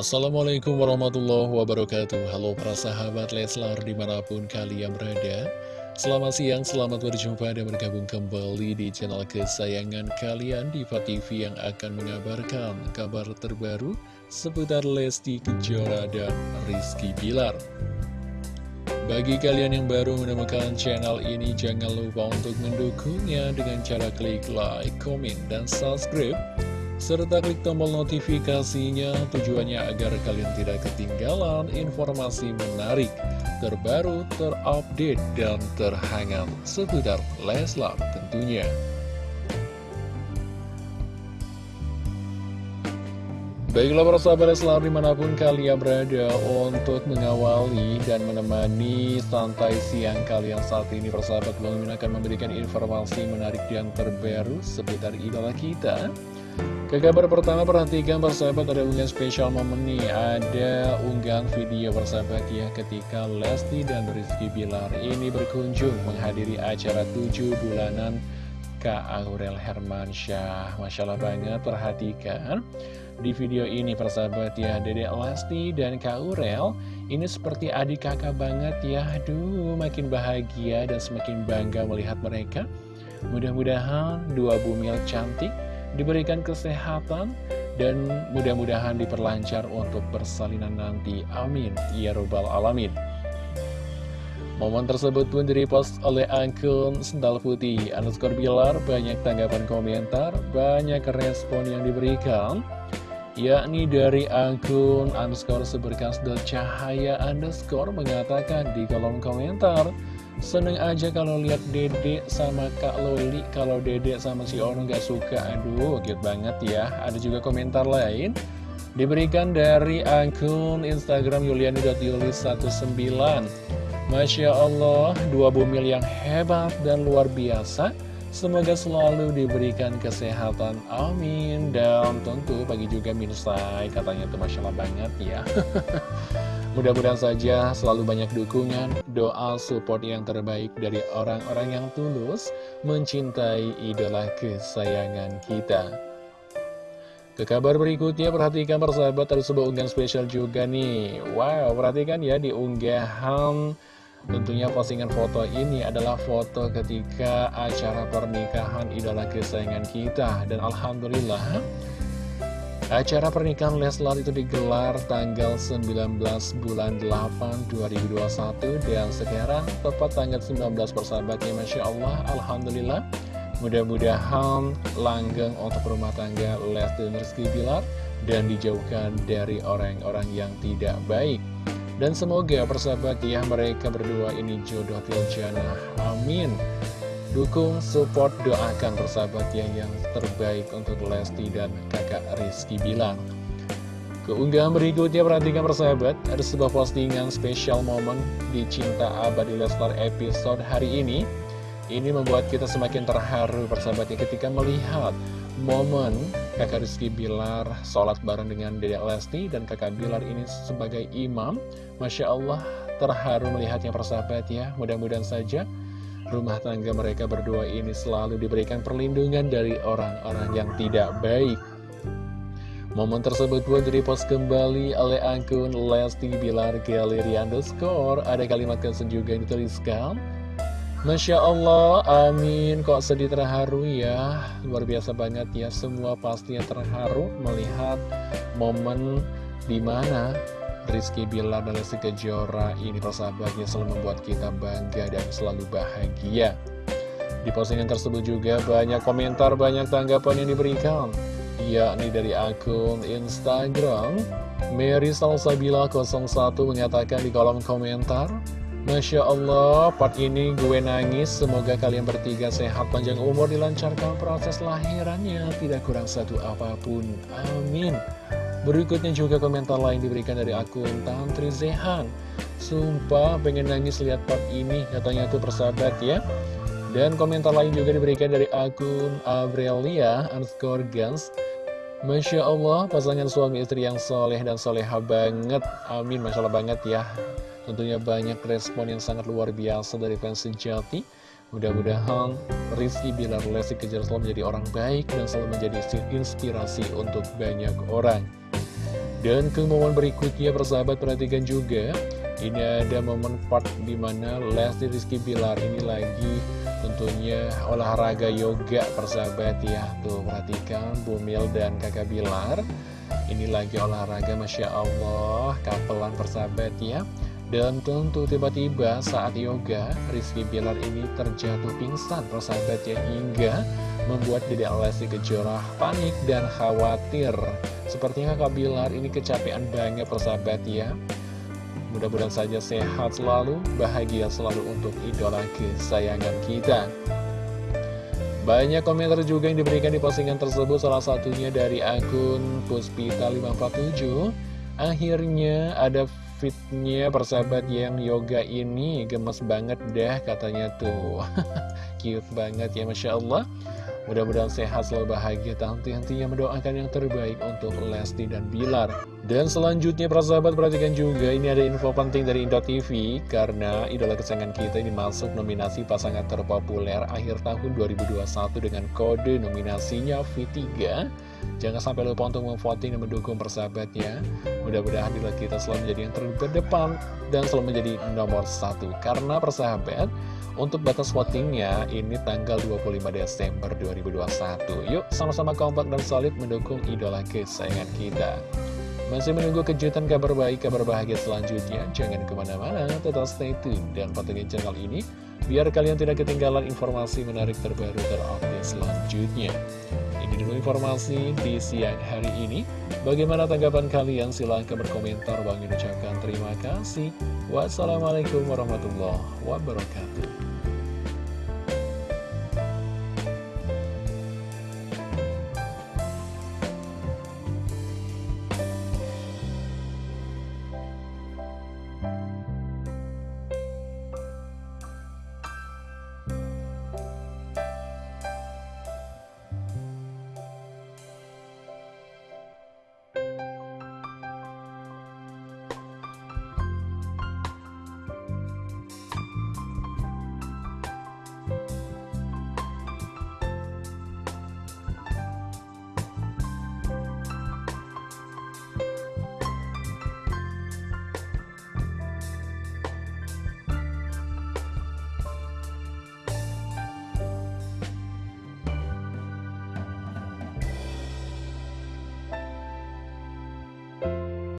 Assalamualaikum warahmatullahi wabarakatuh. Halo para sahabat Leslar di mana pun kalian berada. Selamat siang, selamat berjumpa dan bergabung kembali di channel kesayangan kalian Diva TV yang akan mengabarkan kabar terbaru seputar Lesti Kejora dan Rizky Bilar. Bagi kalian yang baru menemukan channel ini, jangan lupa untuk mendukungnya dengan cara klik like, komen, dan subscribe serta klik tombol notifikasinya tujuannya agar kalian tidak ketinggalan informasi menarik, terbaru, terupdate, dan terhangat seputar Leslar tentunya. Baiklah para sahabat Leslar di mana pun kalian berada untuk mengawali dan menemani santai siang kalian saat ini persahabat Bang akan memberikan informasi menarik dan terbaru seputar idola kita ke kabar pertama perhatikan persahabat ada unggahan spesial momen nih. Ada unggahan video persahabat ya ketika Lesti dan Rizky Bilar ini berkunjung menghadiri acara 7 bulanan Kak Aurel Hermansyah. Masya Allah banget perhatikan. Di video ini persahabat ya Dedek Lesti dan Kak Aurel ini seperti adik kakak banget ya. Aduh makin bahagia dan semakin bangga melihat mereka. Mudah-mudahan dua bumil cantik diberikan kesehatan, dan mudah-mudahan diperlancar untuk persalinan nanti. Amin. Ya Robbal Alamin. Momen tersebut pun direpost oleh akun Sendal Putih underscore Bilar, banyak tanggapan komentar, banyak respon yang diberikan, yakni dari akun underscore seberkas cahaya underscore mengatakan di kolom komentar, Seneng aja kalau lihat dede sama Kak Loli Kalau dede sama si Ono gak suka. Aduh, cute banget ya. Ada juga komentar lain. Diberikan dari akun Instagram yuliani.yulis19 Masya Allah, dua bumil yang hebat dan luar biasa. Semoga selalu diberikan kesehatan, amin. Dan tentu pagi juga Minsai, katanya itu Masya Allah banget ya Mudah-mudahan saja selalu banyak dukungan, doa, support yang terbaik dari orang-orang yang tulus mencintai idola kesayangan kita. Ke kabar berikutnya, perhatikan persahabat ada sebuah unggahan spesial juga nih. Wow, perhatikan ya di unggahan tentunya postingan foto ini adalah foto ketika acara pernikahan idola kesayangan kita. Dan Alhamdulillah, Acara pernikahan Leslar itu digelar tanggal 19 bulan 8 2021 dan sekarang tepat tanggal 19 persahabatnya Masya Allah Alhamdulillah. Mudah-mudahan langgeng untuk rumah tangga Lesti dan Rizky Bilar dan dijauhkan dari orang-orang yang tidak baik. Dan semoga persahabat ya mereka berdua ini jodoh tiljana amin Dukung, support, doakan persahabat yang, yang terbaik untuk Lesti dan kakak Rizky Bilang. Keunggahan berikutnya perhatikan persahabat, ada sebuah postingan spesial momen di Cinta Abadi Leslar episode hari ini. Ini membuat kita semakin terharu persahabatnya ketika melihat momen kakak Rizky Bilar sholat bareng dengan Dedek Lesti dan kakak Bilar ini sebagai imam. Masya Allah terharu melihatnya persahabat ya, mudah-mudahan saja rumah tangga mereka berdua ini selalu diberikan perlindungan dari orang-orang yang tidak baik. Momen tersebut pun direpost kembali oleh akun Lesti Bilar Galeri Underscore. Ada kalimat caption juga yang dituliskan. Masya Allah, amin. Kok sedih terharu ya. Luar biasa banget ya. Semua pastinya terharu melihat momen di mana Rizky Bilar dan Lesti Kejora ini persahabatnya selalu membuat kita bangga dan selalu bahagia. Di postingan tersebut juga banyak komentar, banyak tanggapan yang diberikan, yakni dari akun Instagram Mary Salsabila 01 mengatakan di kolom komentar, Masya Allah, part ini gue nangis. Semoga kalian bertiga sehat, panjang umur, dilancarkan proses lahirannya. Tidak kurang satu apa pun. Amin. Berikutnya juga komentar lain diberikan dari akun Tantri Zehan. Sumpah pengen nangis lihat part ini, katanya tuh persahabat ya. Dan komentar lain juga diberikan dari akun Abrelia underscore Gans. Masya Allah, pasangan suami istri yang soleh dan soleha banget. Amin, Masya Allah banget ya. Tentunya banyak respon yang sangat luar biasa dari fans sejati. Mudah-mudahan Rizky Bilar Lesti Kejar selalu menjadi orang baik dan selalu menjadi inspirasi untuk banyak orang. Dan ke momen berikutnya persahabat perhatikan juga Ini ada momen part di mana Lesti Rizky Bilar ini lagi tentunya olahraga yoga persahabat ya. Tuh perhatikan Bumil dan kakak Bilar Ini lagi olahraga Masya Allah Kapelan persahabat ya. Dan tentu tiba-tiba saat yoga, Rizky Bilar ini terjatuh pingsan persahabatnya hingga membuat Dede Lesti Kejora panik dan khawatir. Sepertinya Kak Bilar ini kecapean banget persahabat ya. Mudah-mudahan saja sehat selalu, bahagia selalu untuk idola kesayangan kita. Banyak komentar juga yang diberikan di postingan tersebut, salah satunya dari akun Puspita547. Akhirnya ada fitnya persahabat yang yoga ini gemes banget dah katanya tuh cute banget ya Masya Allah mudah-mudahan sehat selalu bahagia henti-hentinya mendoakan yang terbaik untuk Lesti dan Bilar dan selanjutnya persahabat perhatikan juga ini ada info penting dari Indo TV karena idola kesayangan kita ini masuk nominasi pasangan terpopuler akhir tahun 2021 dengan kode nominasinya V3 Jangan sampai lupa untuk memvoting dan mendukung persahabat ya. Mudah-mudahan bila kita selalu menjadi yang terdepan dan selalu menjadi nomor satu. Karena persahabat, untuk batas votingnya ini tanggal 25 Desember 2021. Yuk sama-sama kompak dan solid mendukung idola kesayangan kita. Masih menunggu kejutan kabar baik, kabar bahagia selanjutnya? Jangan ke mana-mana, tetap stay tune dan pantengin channel ini biar kalian tidak ketinggalan informasi menarik terbaru terupdate selanjutnya. Ini dulu informasi di siang hari ini. Bagaimana tanggapan kalian? Silahkan berkomentar. Bang ucapkan terima kasih. Wassalamualaikum warahmatullahi wabarakatuh.